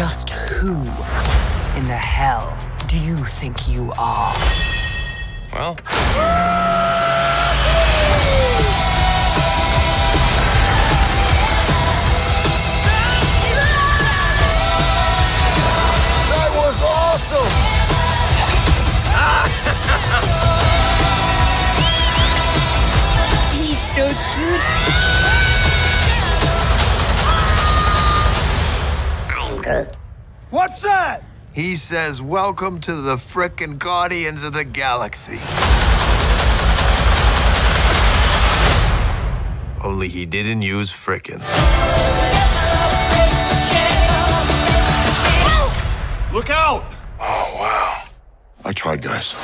Just who in the hell do you think you are? Well, That was awesome! He's so cute. What's that? He says, Welcome to the frickin' Guardians of the Galaxy. Only he didn't use frickin'. Look out! oh wow. I tried, guys.